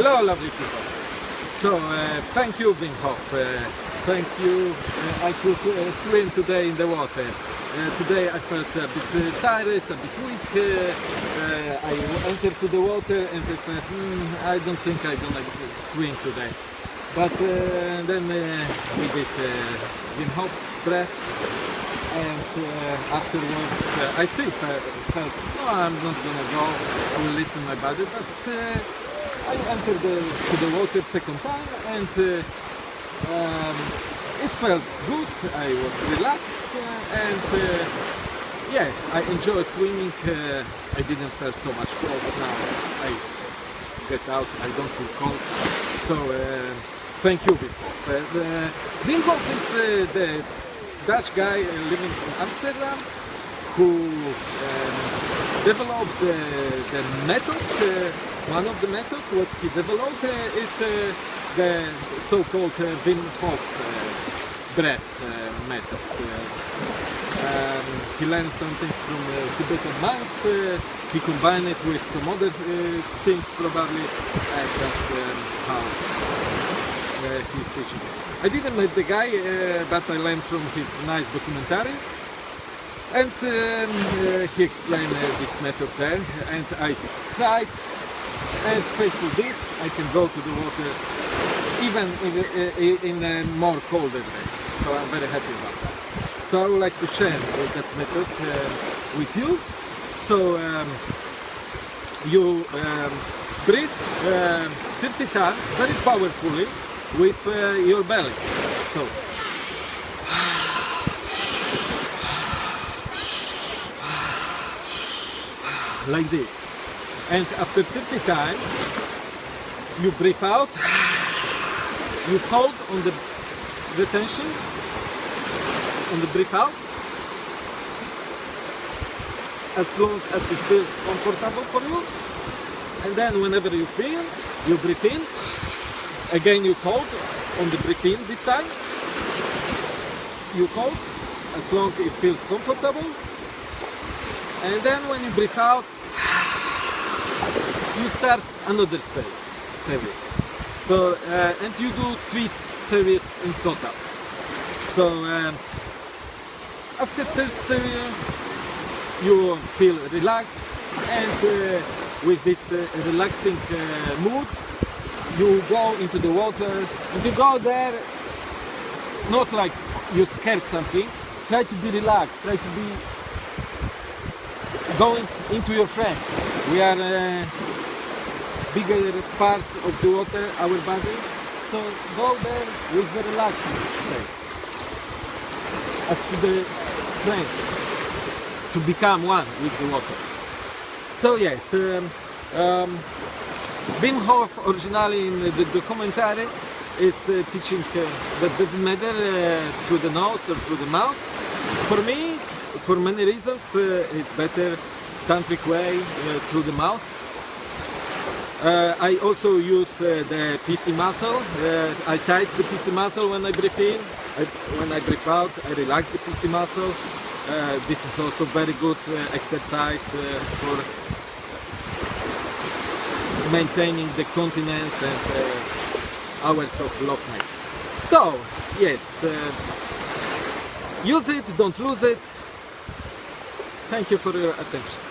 Hello, lovely people. So, uh, thank you, Wim. Uh, thank you. Uh, I could uh, swim today in the water. Uh, today I felt a bit uh, tired, a bit weak. I entered to the water and I hmm, I don't think I'm gonna swim today. But then we did Wim Hof breath and afterwards I still felt, no, I'm not gonna go, I will listen my body, but I entered the, to the water second time and uh, um, it felt good, I was relaxed uh, and uh, yeah, I enjoyed swimming, I didn't feel so much cold now, I get out, I don't feel cold, so thank you Wim Hof. Uh, is the Dutch guy living in Amsterdam who um, developed uh, the method, uh, one of the methods what he developed uh, is uh, the so-called uh, Wim Hof uh, breath uh, method. Uh, um, he learned something from Tibetan monks, he combined it with some other things probably, that's um, how he's teaching. I didn't meet the guy, but I learned from his nice documentary. And um, he explained this method there, and I tried, and faithful did. I can go to the water even in, in uh, more colder days, so I'm very happy about that. So I would like to share that method uh, with you. So um, you um, breathe um 30 times very powerfully with uh, your belly. So like this. And after 30 times you breathe out, you hold on the retention on the breathe out. As long as it feels comfortable for you. And then whenever you feel you breathe in. Again you hold on the breathe in this time. You hold as long as it feels comfortable. And then when you breathe out start another series. So uh, and you do three series in total. So um, after third series you feel relaxed and uh, with this uh, relaxing uh, mood you go into the water. And you go there not like you scared something try to be relaxed try to be going into your friends we are a bigger part of the water our body so go there with the relaxing as to the friends to become one with the water so yes um, um, Wim Hof originally in the documentary is uh, teaching uh, that doesn't matter uh, through the nose or through the mouth. For me, for many reasons, uh, it's better tantric way uh, through the mouth. Uh, I also use uh, the PC muscle. Uh, I tight the PC muscle when I breathe in. I, when I breathe out, I relax the PC muscle. Uh, this is also very good uh, exercise uh, for maintaining the continence and hours of love making. So, yes, use it, don't lose it. Thank you for your attention.